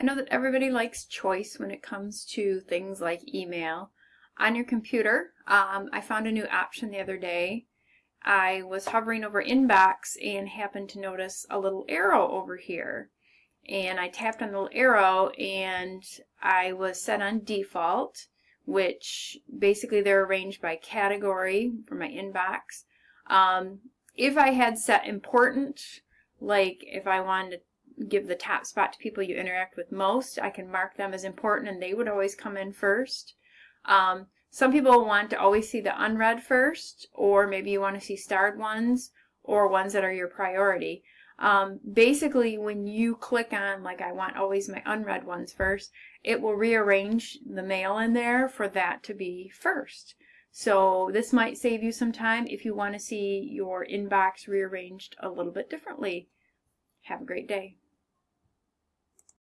I know that everybody likes choice when it comes to things like email. On your computer, um, I found a new option the other day. I was hovering over inbox and happened to notice a little arrow over here. And I tapped on the little arrow and I was set on default, which basically they're arranged by category for my inbox. Um, if I had set important, like if I wanted give the top spot to people you interact with most, I can mark them as important and they would always come in first. Um, some people want to always see the unread first, or maybe you want to see starred ones, or ones that are your priority. Um, basically, when you click on, like I want always my unread ones first, it will rearrange the mail in there for that to be first. So this might save you some time if you want to see your inbox rearranged a little bit differently. Have a great day.